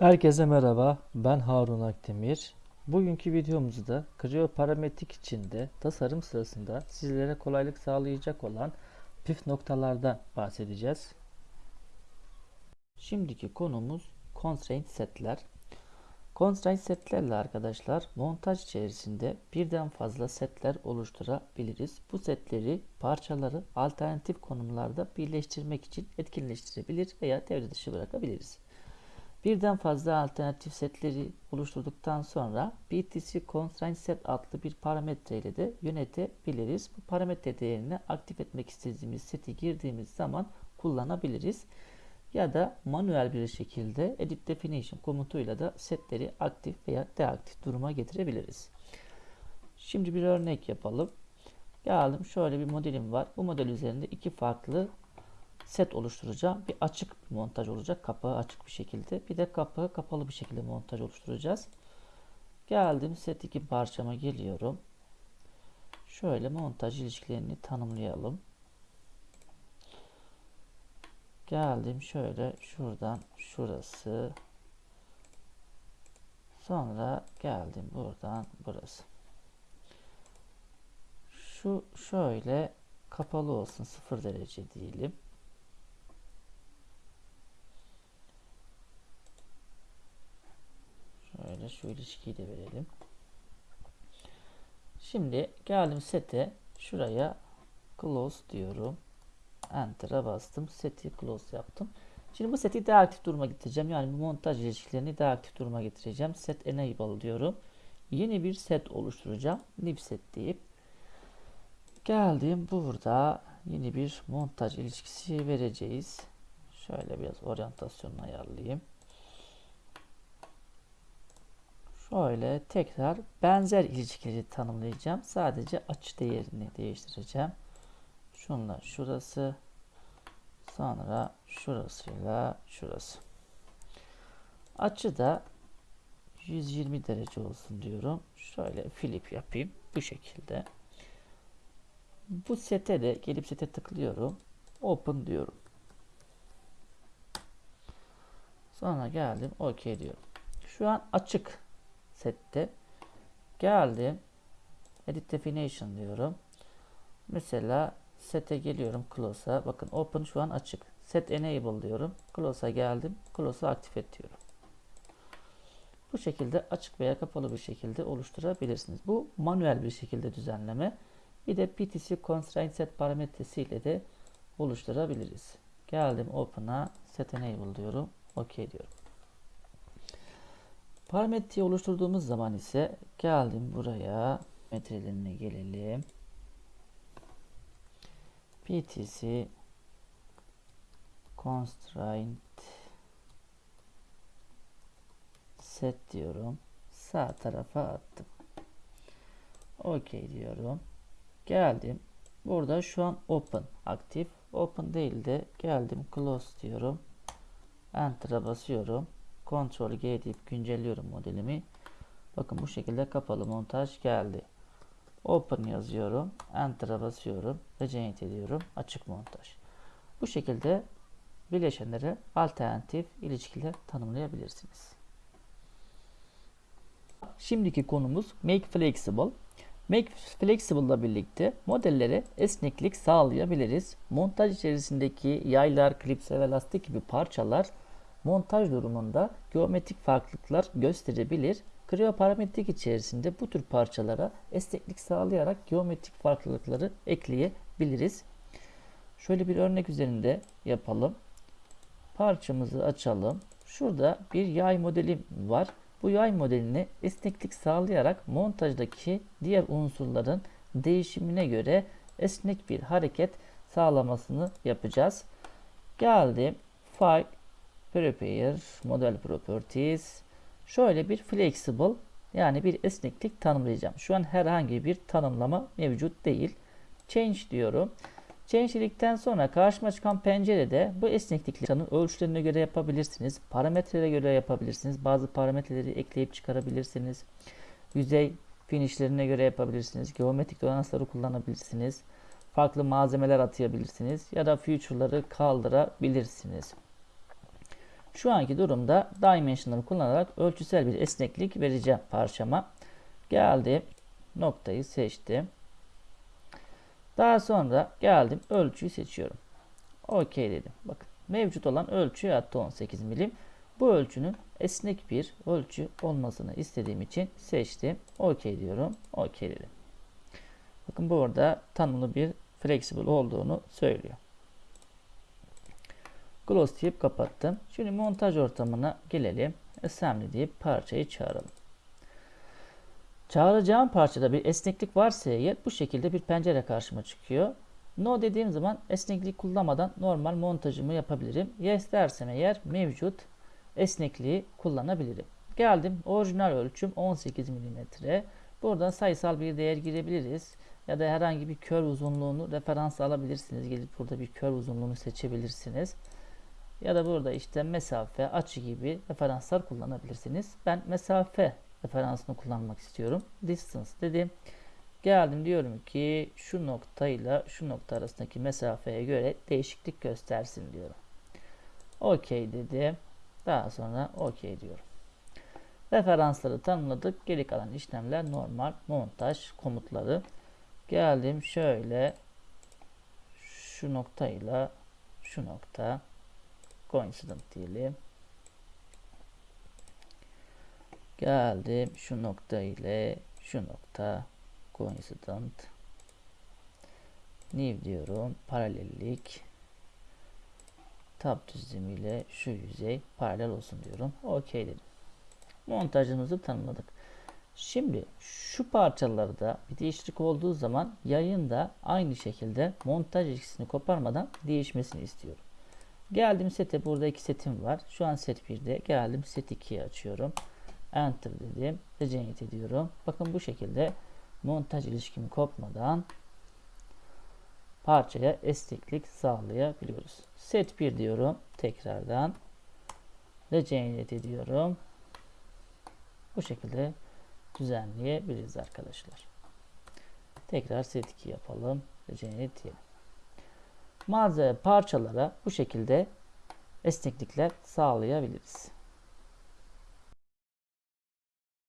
Herkese merhaba, ben Harun Akdemir. Bugünkü videomuzda Creo parametrik içinde tasarım sırasında sizlere kolaylık sağlayacak olan püf noktalardan bahsedeceğiz. Şimdiki konumuz constraint setler. Constraint setlerle arkadaşlar montaj içerisinde birden fazla setler oluşturabiliriz. Bu setleri parçaları alternatif konumlarda birleştirmek için etkinleştirebilir veya devre dışı bırakabiliriz. Birden fazla alternatif setleri oluşturduktan sonra BTC Constraint Set adlı bir parametre ile de yönetebiliriz. Bu parametre değerini aktif etmek istediğimiz seti girdiğimiz zaman kullanabiliriz. Ya da manuel bir şekilde Edit Definition komutuyla da setleri aktif veya deaktif duruma getirebiliriz. Şimdi bir örnek yapalım. Geldim şöyle bir modelim var. Bu model üzerinde iki farklı set oluşturacağım. Bir açık montaj olacak. Kapağı açık bir şekilde. Bir de kapağı kapalı bir şekilde montaj oluşturacağız. Geldim set 2 parçama geliyorum. Şöyle montaj ilişkilerini tanımlayalım. Geldim şöyle şuradan şurası. Sonra geldim buradan burası. Şu şöyle kapalı olsun 0 derece diyelim. Şöyle şu ilişkiyi de verelim. Şimdi geldim sete şuraya close diyorum. Enter'a bastım. Seti close yaptım. Şimdi bu seti daha aktif duruma getireceğim. Yani bu montaj ilişkilerini daha aktif duruma getireceğim. Set enable diyorum. Yeni bir set oluşturacağım. New set deyip geldim burada yeni bir montaj ilişkisi vereceğiz. Şöyle biraz oryantasyonunu ayarlayayım. Şöyle tekrar benzer ilişkileri tanımlayacağım. Sadece açı değerini değiştireceğim. Şunla şurası. Sonra şurasıyla şurası. Açı da 120 derece olsun diyorum. Şöyle flip yapayım. Bu şekilde. Bu sete de gelip sete tıklıyorum. Open diyorum. Sonra geldim. OK diyorum. Şu an açık sette. Geldim. Edit Definition diyorum. Mesela Set'e geliyorum Close'a. Bakın Open şu an açık. Set Enable diyorum. Close'a geldim. Close'u aktif et diyorum. Bu şekilde açık veya kapalı bir şekilde oluşturabilirsiniz. Bu manuel bir şekilde düzenleme. Bir de PTC Constraint Set parametresi ile de oluşturabiliriz. Geldim Open'a Set Enable diyorum. OK diyorum. Parametreyi oluşturduğumuz zaman ise geldim buraya metrelerine gelelim. PTC constraint set diyorum. Sağ tarafa attım. OK diyorum. Geldim. Burada şu an open aktif. Open değil de geldim close diyorum. Enter'a basıyorum. Ctrl G deyip güncelliyorum modelimi. Bakın bu şekilde kapalı montaj geldi. Open yazıyorum. Enter'a basıyorum. Regenerate ediyorum. Açık montaj. Bu şekilde bileşenlere alternatif ilişkiler tanımlayabilirsiniz. Şimdiki konumuz Make Flexible. Make Flexible ile birlikte modellere esneklik sağlayabiliriz. Montaj içerisindeki yaylar, klipse ve lastik gibi parçalar montaj durumunda geometrik farklılıklar gösterebilir. Creo parametrik içerisinde bu tür parçalara esneklik sağlayarak geometrik farklılıkları ekleyebiliriz. Şöyle bir örnek üzerinde yapalım. Parçamızı açalım. Şurada bir yay modeli var. Bu yay modelini esneklik sağlayarak montajdaki diğer unsurların değişimine göre esnek bir hareket sağlamasını yapacağız. Geldim. File Prepare Model Properties şöyle bir flexible yani bir esneklik tanımlayacağım. Şu an herhangi bir tanımlama mevcut değil. Change diyorum. Change dedikten sonra karşıma çıkan pencerede bu esnekliklerin ölçülerine göre yapabilirsiniz. Parametrelere göre yapabilirsiniz. Bazı parametreleri ekleyip çıkarabilirsiniz. Yüzey finishlerine göre yapabilirsiniz. Geometrik donanımları kullanabilirsiniz. Farklı malzemeler atayabilirsiniz. Ya da future'ları kaldırabilirsiniz. Şu anki durumda dimension'ları kullanarak ölçüsel bir esneklik vereceğim parçama. Geldim. Noktayı seçtim. Daha sonra geldim. Ölçüyü seçiyorum. OK dedim. Bakın mevcut olan ölçü hatta 18 milim. Bu ölçünün esnek bir ölçü olmasını istediğim için seçtim. OK diyorum. OK dedim. Bakın burada tanımlı bir flexible olduğunu söylüyor. Close deyip kapattım. Şimdi montaj ortamına gelelim. Assembly deyip parçayı çağıralım. Çağıracağım parçada bir esneklik varsa eğer bu şekilde bir pencere karşıma çıkıyor. No dediğim zaman esneklik kullanmadan normal montajımı yapabilirim. Yes dersem eğer mevcut esnekliği kullanabilirim. Geldim orijinal ölçüm 18 mm. Buradan sayısal bir değer girebiliriz. Ya da herhangi bir kör uzunluğunu referans alabilirsiniz. Gelip burada bir kör uzunluğunu seçebilirsiniz. Ya da burada işte mesafe, açı gibi referanslar kullanabilirsiniz. Ben mesafe referansını kullanmak istiyorum. Distance dedim. Geldim diyorum ki şu noktayla şu nokta arasındaki mesafeye göre değişiklik göstersin diyorum. OK dedim. Daha sonra OK diyorum. Referansları tanımladık. Geri kalan işlemler normal montaj komutları. Geldim şöyle şu noktayla şu nokta coincident diyelim. Geldim şu nokta ile şu nokta coincident new diyorum paralellik tab düzlemiyle şu yüzey paralel olsun diyorum. OK dedim. Montajımızı tanımladık. Şimdi şu parçalarda bir değişiklik olduğu zaman yayın da aynı şekilde montaj ilişkisini koparmadan değişmesini istiyorum. Geldim sete burada iki setim var. Şu an set 1'de geldim set 2'yi açıyorum. Enter dedim. Regenerate ediyorum. Bakın bu şekilde montaj ilişkimi kopmadan parçaya esneklik sağlayabiliyoruz. Set 1 diyorum. Tekrardan regenerate ediyorum. Bu şekilde düzenleyebiliriz arkadaşlar. Tekrar set 2 yapalım. Regenerate diyelim. Malzeme parçalara bu şekilde esneklikler sağlayabiliriz.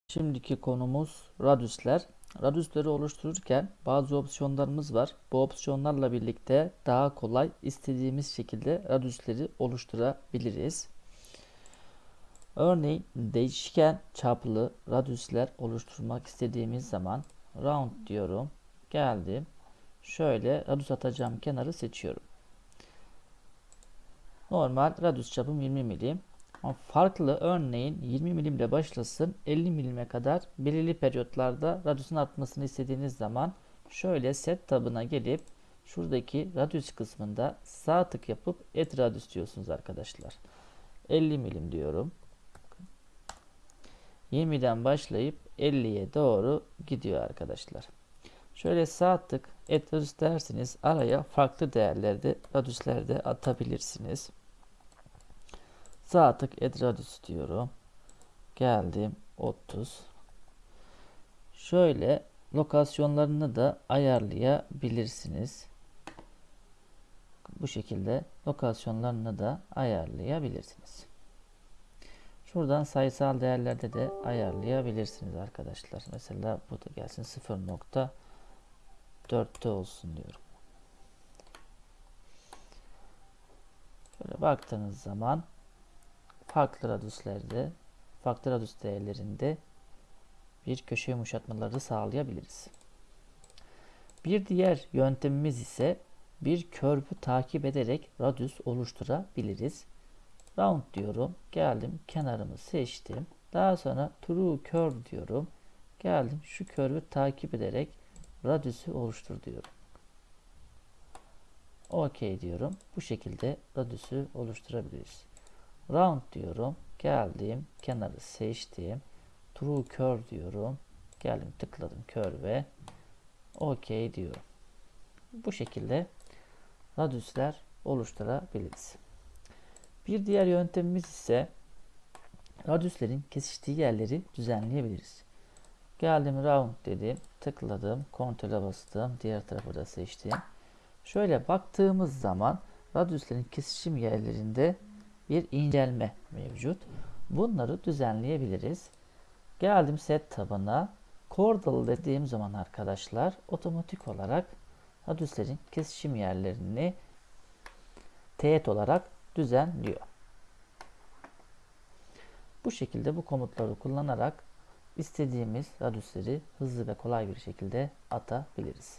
Şimdiki konumuz radüsler. Radüsleri oluştururken bazı opsiyonlarımız var. Bu opsiyonlarla birlikte daha kolay istediğimiz şekilde radüsleri oluşturabiliriz. Örneğin değişken çaplı radüsler oluşturmak istediğimiz zaman round diyorum. Geldim. Şöyle radüs atacağım kenarı seçiyorum. Normal radüs çapım 20 milim. Ama farklı örneğin 20 milim ile başlasın 50 milime kadar belirli periyotlarda radyusun artmasını istediğiniz zaman şöyle set tabına gelip şuradaki radyus kısmında sağ tık yapıp et radyus diyorsunuz arkadaşlar. 50 milim diyorum. 20'den başlayıp 50'ye doğru gidiyor arkadaşlar. Şöyle sağ tık et radyus derseniz araya farklı değerlerde radyüslerde atabilirsiniz. Sağ tık radius diyorum. Geldim 30. Şöyle lokasyonlarını da ayarlayabilirsiniz. Bu şekilde lokasyonlarını da ayarlayabilirsiniz. Şuradan sayısal değerlerde de ayarlayabilirsiniz arkadaşlar. Mesela bu da gelsin 0.4'te olsun diyorum. Şöyle baktığınız zaman farklı radüslerde, farklı radüs değerlerinde bir köşe yumuşatmaları sağlayabiliriz. Bir diğer yöntemimiz ise bir körbü takip ederek radüs oluşturabiliriz. Round diyorum. Geldim kenarımı seçtim. Daha sonra true curve diyorum. Geldim şu körbü takip ederek radüsü oluştur diyorum. OK diyorum. Bu şekilde radüsü oluşturabiliriz. Round diyorum. Geldim. Kenarı seçtim. True curve diyorum. Geldim tıkladım curve. OK diyorum. Bu şekilde radüsler oluşturabiliriz. Bir diğer yöntemimiz ise radüslerin kesiştiği yerleri düzenleyebiliriz. Geldim round dedim. Tıkladım. Kontrole bastım. Diğer tarafı da seçtim. Şöyle baktığımız zaman radüslerin kesişim yerlerinde bir incelme mevcut. Bunları düzenleyebiliriz. Geldim set tabına. Cordal dediğim zaman arkadaşlar otomatik olarak hadüslerin kesişim yerlerini teğet olarak düzenliyor. Bu şekilde bu komutları kullanarak istediğimiz radüsleri hızlı ve kolay bir şekilde atabiliriz.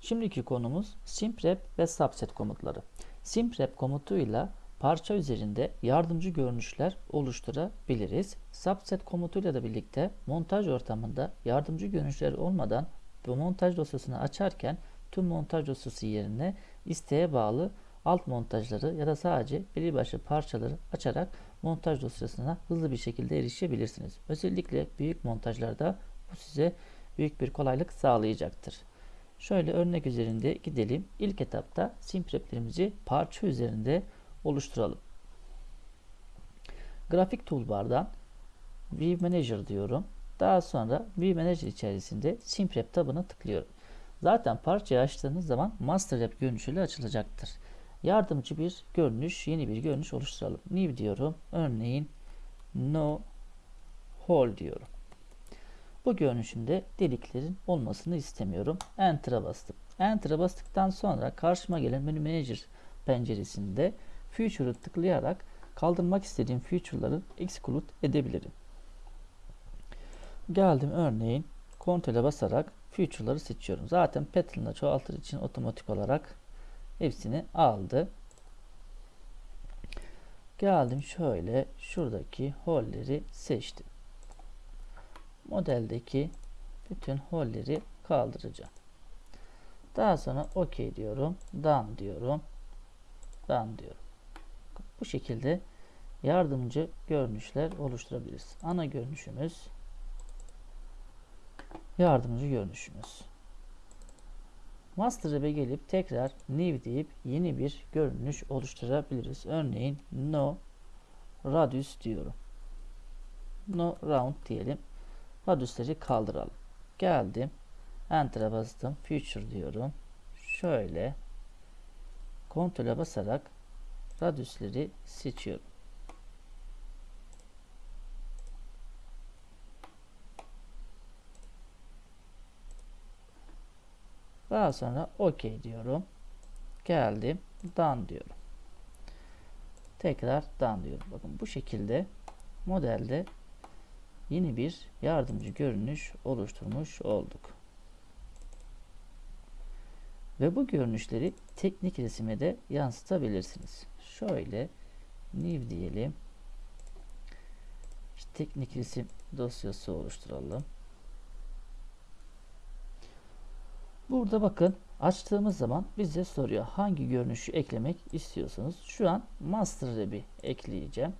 Şimdiki konumuz simprep ve subset komutları. Simprep komutuyla parça üzerinde yardımcı görünüşler oluşturabiliriz. Subset komutuyla da birlikte montaj ortamında yardımcı görünüşler olmadan bu montaj dosyasını açarken tüm montaj dosyası yerine isteğe bağlı alt montajları ya da sadece belli başlı parçaları açarak montaj dosyasına hızlı bir şekilde erişebilirsiniz. Özellikle büyük montajlarda bu size büyük bir kolaylık sağlayacaktır. Şöyle örnek üzerinde gidelim. İlk etapta simpreplerimizi parça üzerinde oluşturalım. Grafik toolbar'dan View Manager diyorum. Daha sonra View Manager içerisinde Simprep tabına tıklıyorum. Zaten parçayı açtığınız zaman Master Web görünüşüyle açılacaktır. Yardımcı bir görünüş, yeni bir görünüş oluşturalım. New diyorum. Örneğin No Hole diyorum. Bu görünüşümde deliklerin olmasını istemiyorum. Enter'a bastım. Enter'a bastıktan sonra karşıma gelen Menü Manager penceresinde Feature'ı tıklayarak kaldırmak istediğim feature'ları exclude edebilirim. Geldim örneğin Ctrl'e basarak feature'ları seçiyorum. Zaten pattern'la çoğaltır için otomatik olarak hepsini aldı. Geldim şöyle şuradaki holleri seçtim. Modeldeki bütün holleri kaldıracağım. Daha sonra OK diyorum. Done diyorum. Done diyorum. Bu şekilde yardımcı görünüşler oluşturabiliriz. Ana görünüşümüz yardımcı görünüşümüz. Master Web'e gelip tekrar New deyip yeni bir görünüş oluşturabiliriz. Örneğin No Radius diyorum. No Round diyelim. Radius'ları kaldıralım. Geldim. Enter'a bastım. Future diyorum. Şöyle kontrole basarak radiusleri seçiyorum. Daha sonra OK diyorum. Geldim. Done diyorum. Tekrar done diyorum. Bakın bu şekilde modelde yeni bir yardımcı görünüş oluşturmuş olduk. Ve bu görünüşleri teknik resime de yansıtabilirsiniz. Şöyle new diyelim. İşte teknik resim dosyası oluşturalım. Burada bakın açtığımız zaman bize soruyor hangi görünüşü eklemek istiyorsunuz. Şu an master Web'i ekleyeceğim.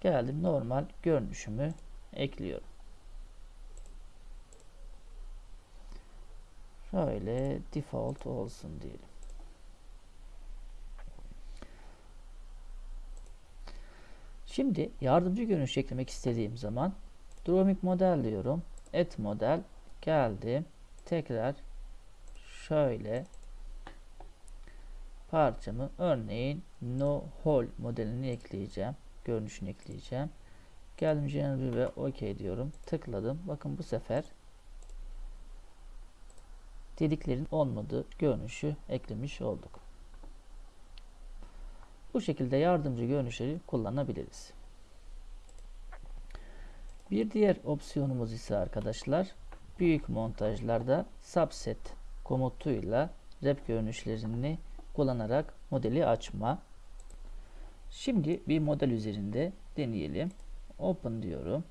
Geldim normal görünüşümü ekliyorum. Şöyle default olsun diyelim. Şimdi yardımcı görünüş eklemek istediğim zaman Drawing model diyorum. Et model geldi. Tekrar şöyle parçamı örneğin no hole modelini ekleyeceğim. Görünüşünü ekleyeceğim. Geldim General ve OK diyorum. Tıkladım. Bakın bu sefer deliklerin olmadığı görünüşü eklemiş olduk. Bu şekilde yardımcı görünüşleri kullanabiliriz. Bir diğer opsiyonumuz ise arkadaşlar büyük montajlarda subset komutuyla rep görünüşlerini kullanarak modeli açma. Şimdi bir model üzerinde deneyelim. Open diyorum.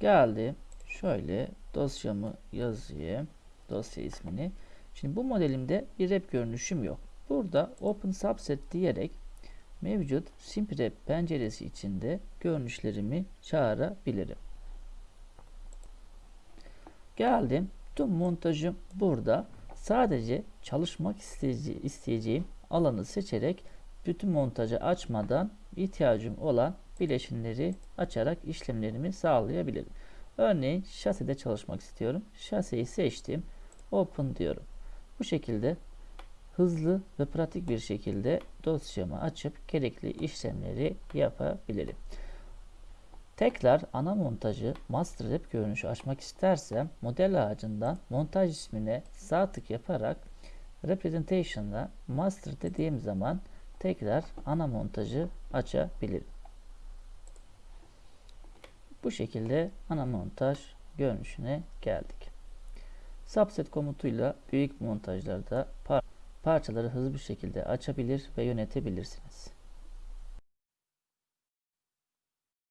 Geldi. Şöyle dosyamı yazayım. Dosya ismini. Şimdi bu modelimde bir rep görünüşüm yok. Burada Open Subset diyerek mevcut SimpRep penceresi içinde görünüşlerimi çağırabilirim. Geldim. Tüm montajım burada. Sadece çalışmak isteyeceğim alanı seçerek bütün montajı açmadan ihtiyacım olan bileşenleri açarak işlemlerimi sağlayabilirim. Örneğin şaside çalışmak istiyorum. Şaseyi seçtim. Open diyorum. Bu şekilde hızlı ve pratik bir şekilde dosyamı açıp gerekli işlemleri yapabilirim. Tekrar ana montajı master rep görünüşü açmak istersem model ağacından montaj ismine sağ tık yaparak representation'da master dediğim zaman tekrar ana montajı açabilirim. Bu şekilde ana montaj görünüşüne geldik. Subset komutuyla büyük montajlarda par parçaları hızlı bir şekilde açabilir ve yönetebilirsiniz.